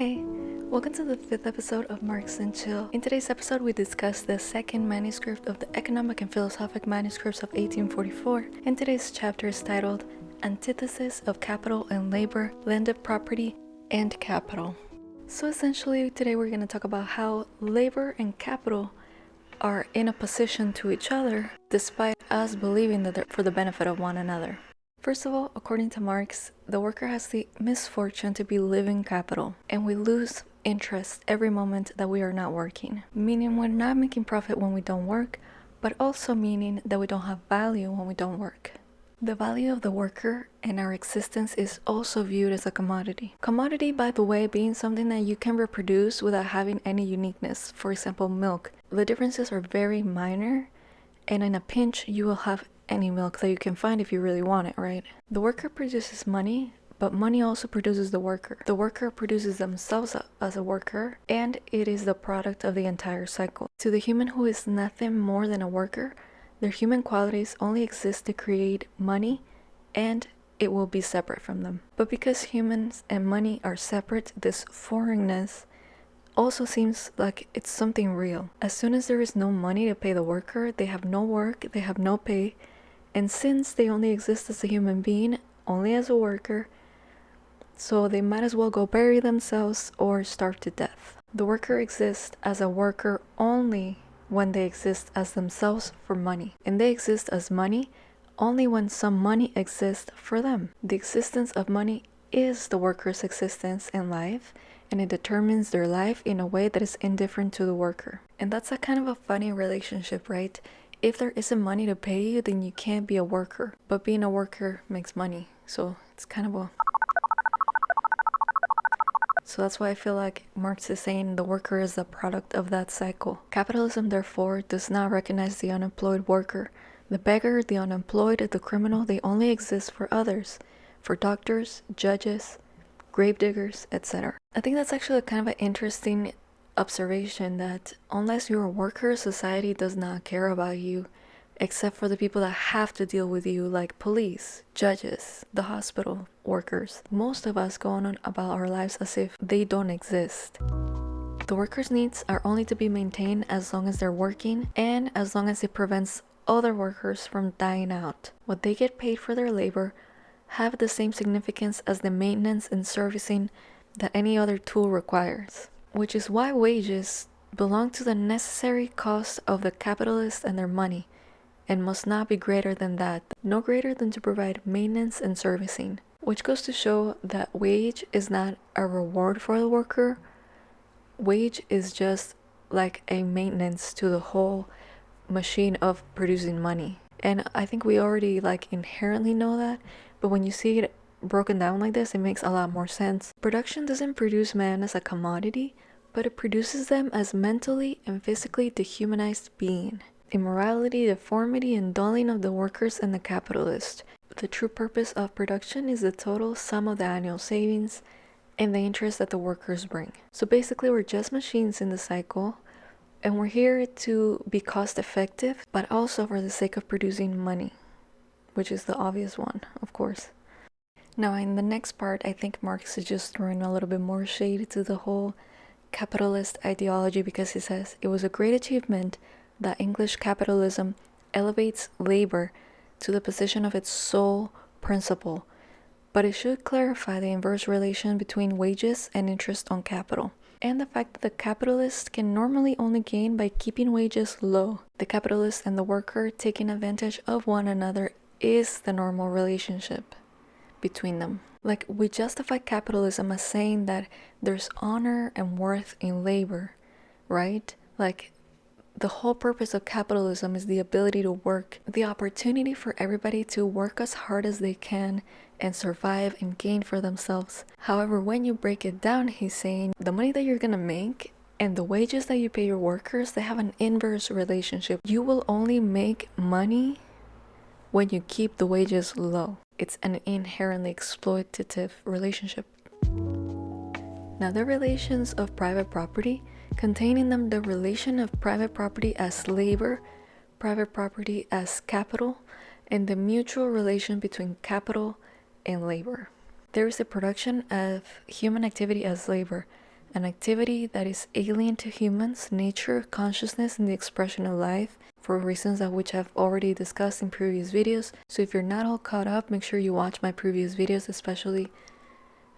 Hey, welcome to the fifth episode of Marx and Chill. In today's episode, we discuss the second manuscript of the Economic and Philosophic Manuscripts of 1844, and today's chapter is titled Antithesis of Capital and Labor, Landed Property, and Capital. So essentially, today we're going to talk about how labor and capital are in opposition to each other, despite us believing that they're for the benefit of one another. First of all, according to Marx, the worker has the misfortune to be living capital, and we lose interest every moment that we are not working. Meaning we're not making profit when we don't work, but also meaning that we don't have value when we don't work. The value of the worker and our existence is also viewed as a commodity. Commodity, by the way, being something that you can reproduce without having any uniqueness. For example, milk. The differences are very minor, and in a pinch, you will have any milk that you can find if you really want it, right? The worker produces money, but money also produces the worker. The worker produces themselves as a worker, and it is the product of the entire cycle. To the human who is nothing more than a worker, their human qualities only exist to create money and it will be separate from them. But because humans and money are separate, this foreignness also seems like it's something real. As soon as there is no money to pay the worker, they have no work, they have no pay, and since they only exist as a human being, only as a worker, so they might as well go bury themselves or starve to death. The worker exists as a worker only when they exist as themselves for money, and they exist as money only when some money exists for them. The existence of money is the worker's existence in life, and it determines their life in a way that is indifferent to the worker. And that's a kind of a funny relationship, right? If there isn't money to pay you, then you can't be a worker. But being a worker makes money. So it's kind of a. So that's why I feel like Marx is saying the worker is the product of that cycle. Capitalism, therefore, does not recognize the unemployed worker. The beggar, the unemployed, the criminal, they only exist for others, for doctors, judges, grave diggers, etc. I think that's actually kind of an interesting observation that unless you're a worker, society does not care about you except for the people that have to deal with you like police, judges, the hospital workers. Most of us go on about our lives as if they don't exist. The workers' needs are only to be maintained as long as they're working and as long as it prevents other workers from dying out. What they get paid for their labor have the same significance as the maintenance and servicing that any other tool requires which is why wages belong to the necessary cost of the capitalist and their money, and must not be greater than that, no greater than to provide maintenance and servicing, which goes to show that wage is not a reward for the worker. Wage is just like a maintenance to the whole machine of producing money. And I think we already like inherently know that, but when you see it broken down like this, it makes a lot more sense. Production doesn't produce man as a commodity, but it produces them as mentally and physically dehumanized being. Immorality, deformity, and dulling of the workers and the capitalist. The true purpose of production is the total sum of the annual savings and the interest that the workers bring. So basically, we're just machines in the cycle, and we're here to be cost effective, but also for the sake of producing money, which is the obvious one, of course. Now, in the next part, I think Marx is just throwing a little bit more shade to the whole capitalist ideology because he says it was a great achievement that English capitalism elevates labor to the position of its sole principle, but it should clarify the inverse relation between wages and interest on capital, and the fact that the capitalist can normally only gain by keeping wages low. The capitalist and the worker taking advantage of one another is the normal relationship between them. Like, we justify capitalism as saying that there's honor and worth in labor, right? Like, the whole purpose of capitalism is the ability to work, the opportunity for everybody to work as hard as they can and survive and gain for themselves. However, when you break it down, he's saying the money that you're gonna make and the wages that you pay your workers, they have an inverse relationship. You will only make money when you keep the wages low. It's an inherently exploitative relationship. Now, the relations of private property contain in them the relation of private property as labor, private property as capital, and the mutual relation between capital and labor. There is the production of human activity as labor, an activity that is alien to humans, nature, consciousness, and the expression of life for reasons that which I've already discussed in previous videos. So if you're not all caught up, make sure you watch my previous videos, especially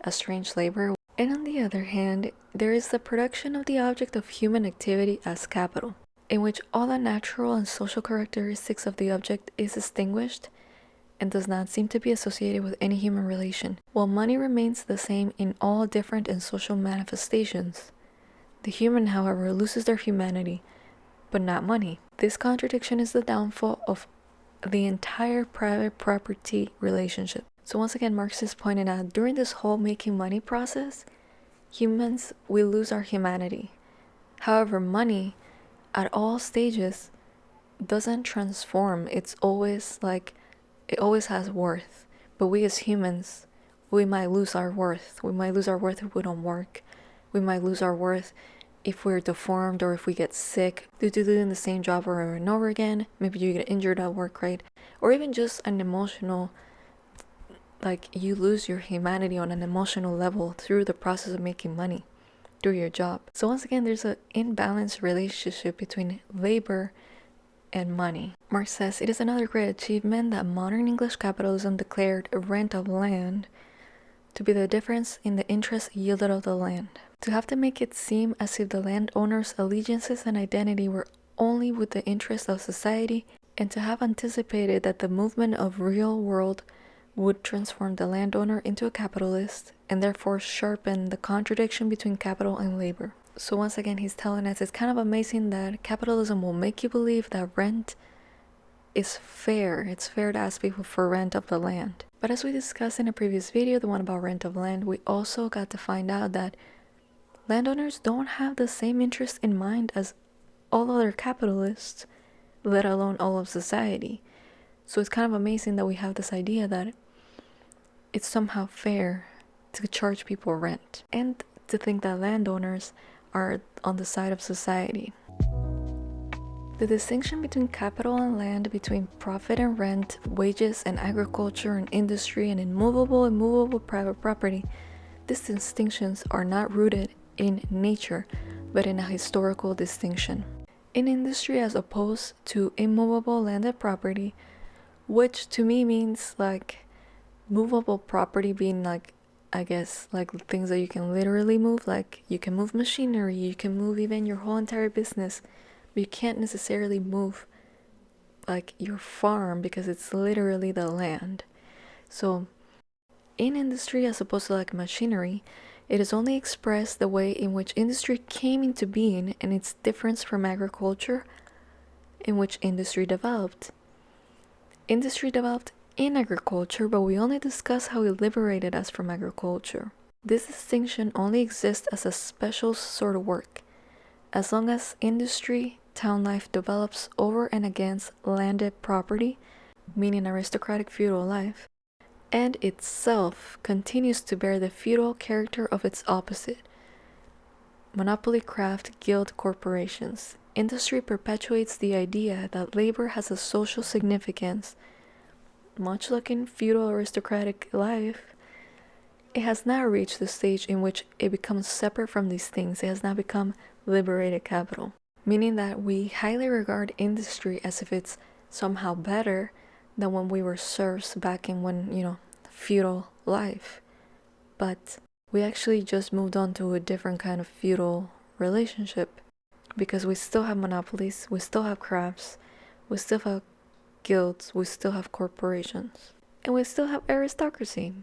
estranged labor. And on the other hand, there is the production of the object of human activity as capital, in which all the natural and social characteristics of the object is distinguished and does not seem to be associated with any human relation, while money remains the same in all different and social manifestations. The human, however, loses their humanity, but not money. This contradiction is the downfall of the entire private property relationship. So once again, Marx is pointing out, during this whole making money process, humans, we lose our humanity. However, money at all stages doesn't transform. It's always like it always has worth. But we as humans, we might lose our worth. We might lose our worth if we don't work. We might lose our worth if we're deformed or if we get sick due to doing the same job over and over again. Maybe you get injured at work, right? Or even just an emotional, like you lose your humanity on an emotional level through the process of making money through your job. So once again, there's an imbalanced relationship between labor and money. Marx says it is another great achievement that modern English capitalism declared rent of land to be the difference in the interest yielded of the land. To have to make it seem as if the landowner's allegiances and identity were only with the interest of society, and to have anticipated that the movement of real world would transform the landowner into a capitalist and therefore sharpen the contradiction between capital and labor. So once again, he's telling us it's kind of amazing that capitalism will make you believe that rent is fair. It's fair to ask people for rent of the land. But as we discussed in a previous video, the one about rent of land, we also got to find out that landowners don't have the same interests in mind as all other capitalists, let alone all of society. So it's kind of amazing that we have this idea that it's somehow fair to charge people rent and to think that landowners are on the side of society. The distinction between capital and land, between profit and rent, wages and agriculture and industry, and immovable and movable private property, these distinctions are not rooted in nature, but in a historical distinction. In industry, as opposed to immovable landed property, which to me means like movable property being like I guess like things that you can literally move, like you can move machinery, you can move even your whole entire business, but you can't necessarily move like your farm because it's literally the land. So in industry as opposed to like machinery, it is only expressed the way in which industry came into being and its difference from agriculture in which industry developed. Industry developed in agriculture, but we only discuss how it liberated us from agriculture. This distinction only exists as a special sort of work. As long as industry, town life develops over and against landed property, meaning aristocratic feudal life, and itself continues to bear the feudal character of its opposite, monopoly craft guild corporations. Industry perpetuates the idea that labor has a social significance much like in feudal aristocratic life, it has now reached the stage in which it becomes separate from these things. It has now become liberated capital, meaning that we highly regard industry as if it's somehow better than when we were serfs back in when, you know, feudal life. But we actually just moved on to a different kind of feudal relationship because we still have monopolies, we still have crafts, we still have guilds, we still have corporations. And we still have aristocracy.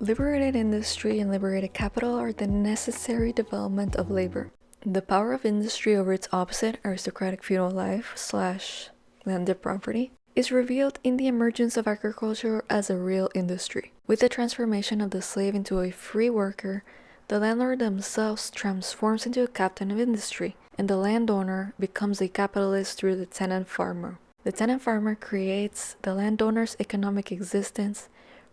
Liberated industry and liberated capital are the necessary development of labor. The power of industry over its opposite, aristocratic feudal life slash landed property, is revealed in the emergence of agriculture as a real industry. With the transformation of the slave into a free worker, the landlord themselves transforms into a captain of industry, and the landowner becomes a capitalist through the tenant farmer. The tenant farmer creates the landowner's economic existence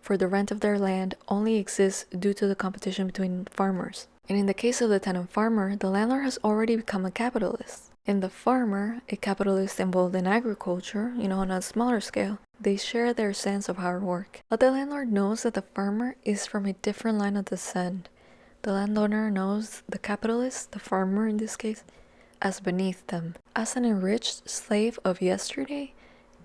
for the rent of their land only exists due to the competition between farmers. And in the case of the tenant farmer, the landlord has already become a capitalist. In the farmer, a capitalist involved in agriculture, you know, on a smaller scale, they share their sense of hard work. But the landlord knows that the farmer is from a different line of descent. The landowner knows the capitalist, the farmer in this case, as beneath them, as an enriched slave of yesterday,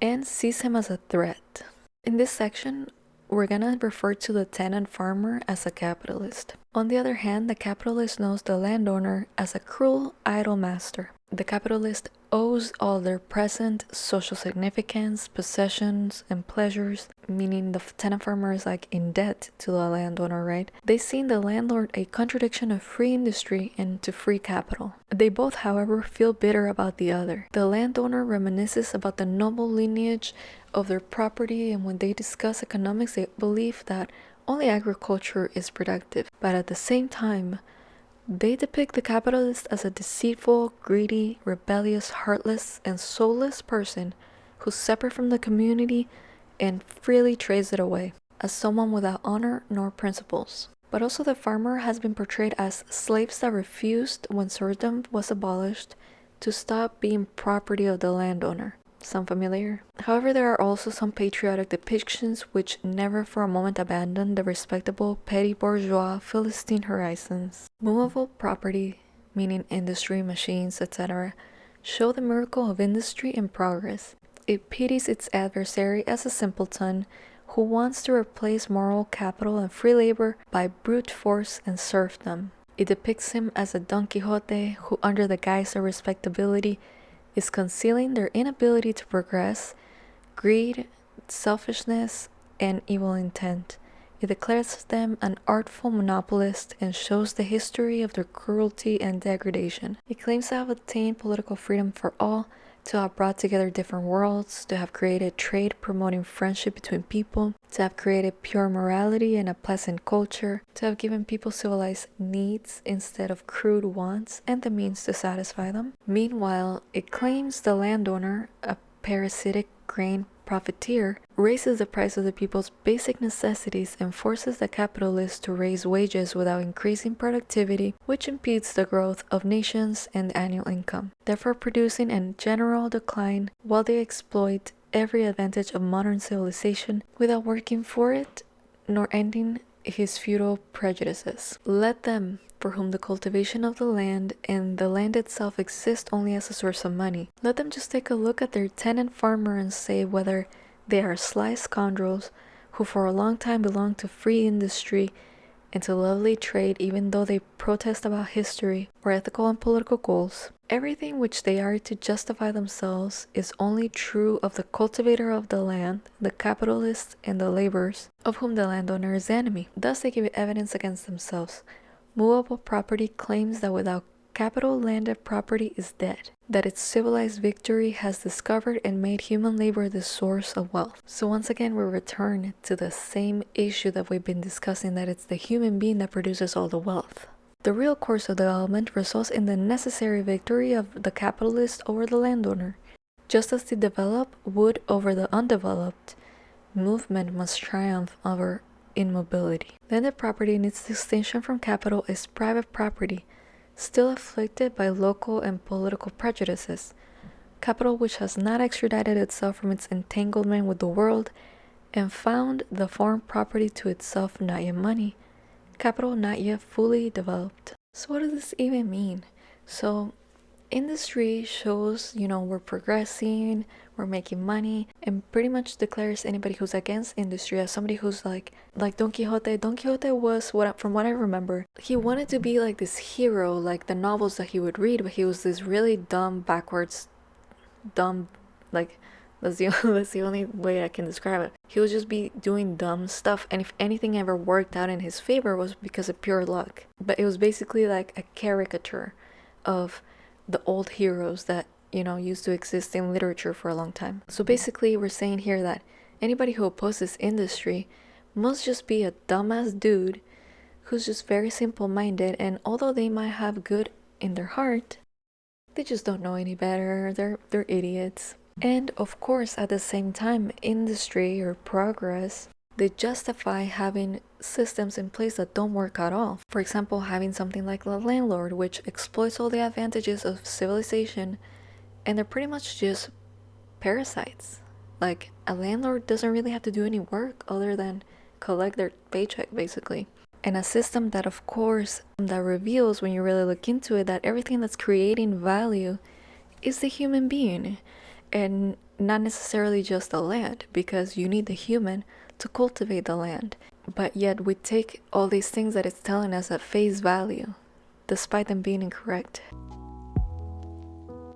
and sees him as a threat. In this section, we're gonna refer to the tenant farmer as a capitalist. On the other hand, the capitalist knows the landowner as a cruel, idle master. The capitalist owes all their present social significance, possessions, and pleasures, meaning the tenant farmer is like in debt to the landowner, right? They see in the landlord a contradiction of free industry and to free capital. They both, however, feel bitter about the other. The landowner reminisces about the noble lineage of their property, and when they discuss economics, they believe that only agriculture is productive. But at the same time, they depict the capitalist as a deceitful, greedy, rebellious, heartless, and soulless person who's separate from the community and freely trades it away, as someone without honor nor principles. But also the farmer has been portrayed as slaves that refused, when serfdom was abolished, to stop being property of the landowner. Sound familiar? However, there are also some patriotic depictions which never for a moment abandon the respectable petty bourgeois Philistine horizons. Movable property, meaning industry, machines, etc., show the miracle of industry and progress. It pities its adversary as a simpleton who wants to replace moral capital and free labor by brute force and serfdom. It depicts him as a Don Quixote who, under the guise of respectability, is concealing their inability to progress, greed, selfishness, and evil intent. It declares them an artful monopolist and shows the history of their cruelty and degradation. It claims to have attained political freedom for all, to have brought together different worlds, to have created trade promoting friendship between people, to have created pure morality and a pleasant culture, to have given people civilized needs instead of crude wants and the means to satisfy them. Meanwhile, it claims the landowner, a parasitic grain profiteer raises the price of the people's basic necessities and forces the capitalists to raise wages without increasing productivity, which impedes the growth of nations and annual income, therefore producing a general decline while they exploit every advantage of modern civilization without working for it nor ending his feudal prejudices. Let them, for whom the cultivation of the land and the land itself exist only as a source of money. Let them just take a look at their tenant farmer and say whether they are sly scoundrels who for a long time belonged to free industry and to lovely trade even though they protest about history or ethical and political goals. Everything which they are to justify themselves is only true of the cultivator of the land, the capitalist, and the laborers, of whom the landowner is enemy. Thus they give evidence against themselves, Movable property claims that without capital landed property is dead, that its civilized victory has discovered and made human labor the source of wealth. So once again we return to the same issue that we've been discussing that it's the human being that produces all the wealth. The real course of development results in the necessary victory of the capitalist over the landowner. Just as the developed would over the undeveloped, movement must triumph over immobility. Landed property in its distinction from capital is private property, still afflicted by local and political prejudices. Capital which has not extradited itself from its entanglement with the world and found the foreign property to itself not yet money. Capital not yet fully developed. So what does this even mean? So industry shows, you know, we're progressing, we're making money, and pretty much declares anybody who's against industry as somebody who's like, like Don Quixote. Don Quixote was what, from what I remember, he wanted to be like this hero, like the novels that he would read, but he was this really dumb, backwards, dumb, like that's the only, that's the only way I can describe it. He would just be doing dumb stuff, and if anything ever worked out in his favor, was because of pure luck. But it was basically like a caricature of the old heroes that, you know, used to exist in literature for a long time. So mm-hmm. basically, we're saying here that anybody who opposes industry must just be a dumbass dude who's just very simple minded, and although they might have good in their heart, they just don't know any better. They're, they're idiots. And of course, at the same time, industry or progress they justify having systems in place that don't work at all. For example, having something like the landlord, which exploits all the advantages of civilization, and they're pretty much just parasites. Like, a landlord doesn't really have to do any work other than collect their paycheck, basically. and a system that of course that reveals when you really look into it that everything that's creating value is the human being and not necessarily just the land because you need the human to cultivate the land. But yet we take all these things that it's telling us at face value despite them being incorrect.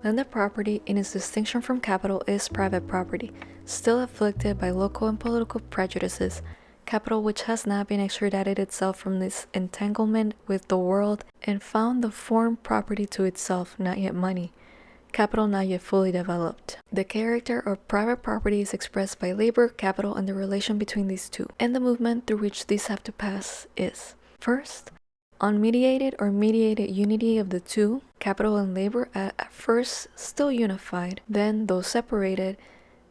Landed property, in its distinction from capital, is private property, still afflicted by local and political prejudices, capital which has not been extradited itself from this entanglement with the world and found the form property to itself, not yet money, capital not yet fully developed. The character of private property is expressed by labor, capital, and the relation between these two, and the movement through which these have to pass is First, unmediated or mediated unity of the two, capital and labor, at first still unified, then, though separated,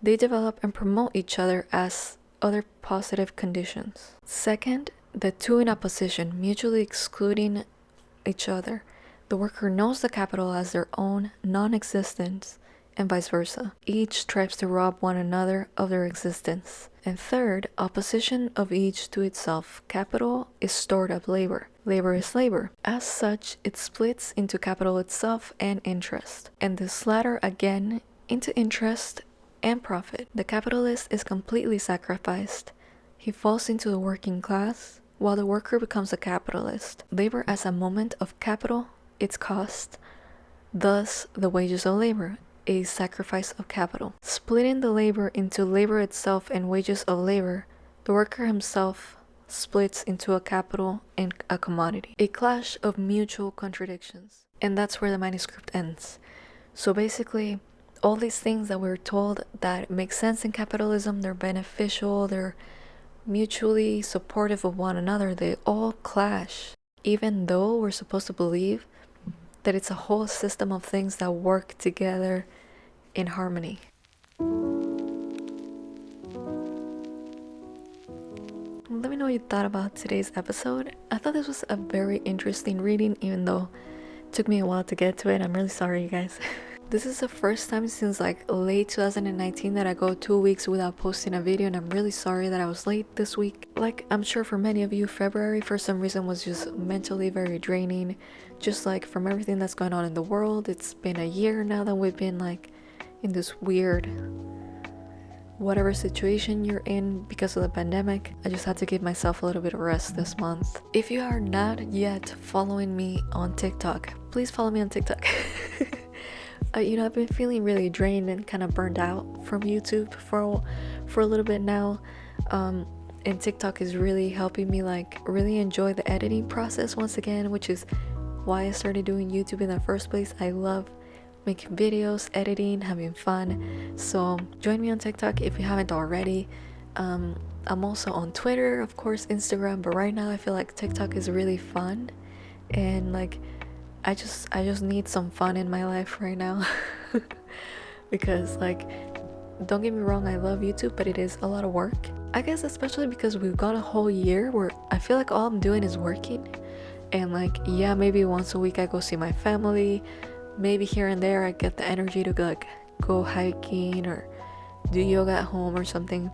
they develop and promote each other as other positive conditions. Second, the two in opposition, mutually excluding each other. The worker knows the capital as their own non existence, and vice versa. Each strives to rob one another of their existence. And third, opposition of each to itself. Capital is stored up labor. Labor is labor. As such, it splits into capital itself and interest. And this latter again into interest and profit. The capitalist is completely sacrificed. He falls into the working class, while the worker becomes a capitalist. Labor as a moment of capital, its cost, thus the wages of labor, a sacrifice of capital. Splitting the labor into labor itself and wages of labor, the worker himself splits into a capital and a commodity. A clash of mutual contradictions. And that's where the manuscript ends. So basically, all these things that we're told that make sense in capitalism, they're beneficial, they're mutually supportive of one another, they all clash. Even though we're supposed to believe that it's a whole system of things that work together in harmony. Let me know what you thought about today's episode. I thought this was a very interesting reading, even though it took me a while to get to it. I'm really sorry, you guys. This is the first time since like late 2019 that I go two weeks without posting a video and I'm really sorry that I was late this week. Like I'm sure for many of you, February for some reason was just mentally very draining. Just like from everything that's going on in the world. It's been a year now that we've been like in this weird whatever situation you're in because of the pandemic. I just had to give myself a little bit of rest this month. If you are not yet following me on TikTok, please follow me on TikTok. uh, you know, I've been feeling really drained and kind of burned out from YouTube for for a little bit now. Um, and TikTok is really helping me like really enjoy the editing process once again, which is why I started doing YouTube in the first place. I love making videos, editing, having fun. So join me on TikTok if you haven't already. Um, I'm also on Twitter, of course, Instagram, but right now I feel like TikTok is really fun and like I just I just need some fun in my life right now. Because like don't get me wrong I love YouTube but it is a lot of work. I guess especially because we've got a whole year where I feel like all I'm doing is working. And like yeah maybe once a week I go see my family. Maybe here and there I get the energy to like go hiking or do yoga at home or something.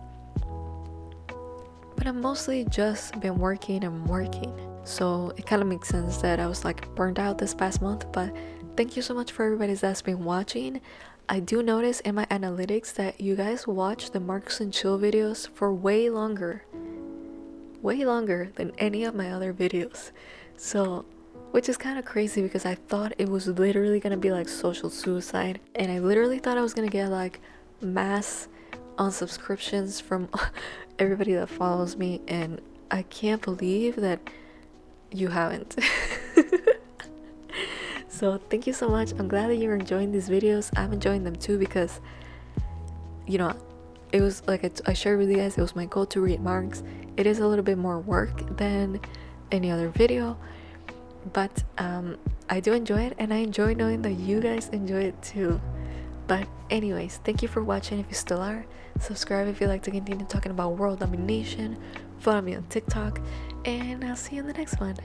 But I've mostly just been working and working so it kind of makes sense that I was like burned out this past month. But thank you so much for everybody that's been watching. I do notice in my analytics that you guys watch the Marx and Chill videos for way longer. Way longer than any of my other videos. So which is kind of crazy because I thought it was literally gonna be like social suicide and I literally thought I was gonna get like mass unsubscriptions from everybody that follows me and I can't believe that you haven't. so thank you so much. I'm glad that you're enjoying these videos. I'm enjoying them too because, you know, it was like I, shared with you guys, it was my goal to read Marx. It is a little bit more work than any other video, but um, I do enjoy it and I enjoy knowing that you guys enjoy it too. But anyways, thank you for watching if you still are. Subscribe if you like to continue talking about world domination. Follow me on TikTok and I'll see you in the next one.